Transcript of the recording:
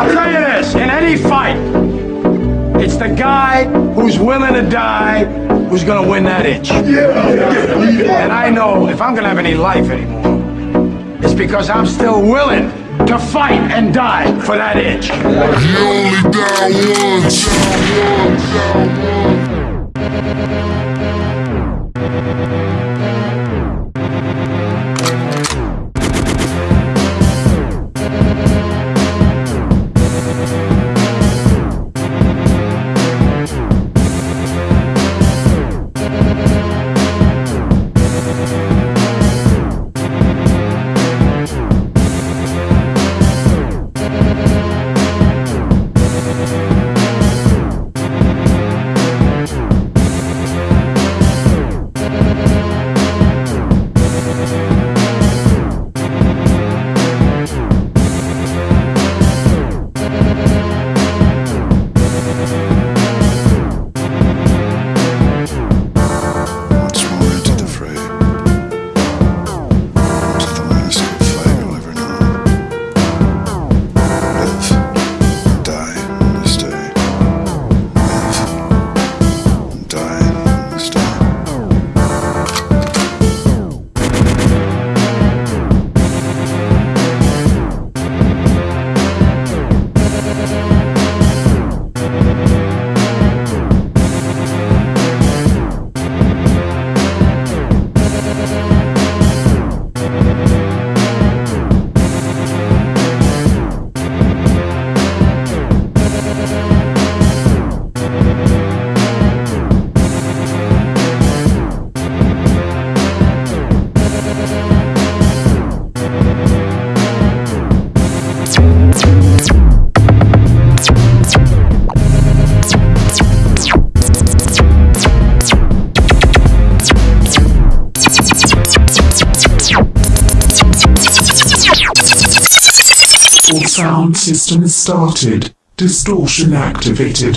I'll tell you this, in any fight, it's the guy who's willing to die who's gonna win that itch. And I know if I'm gonna have any life anymore, it's because I'm still willing to fight and die for that itch. Sound system is started. Distortion activated.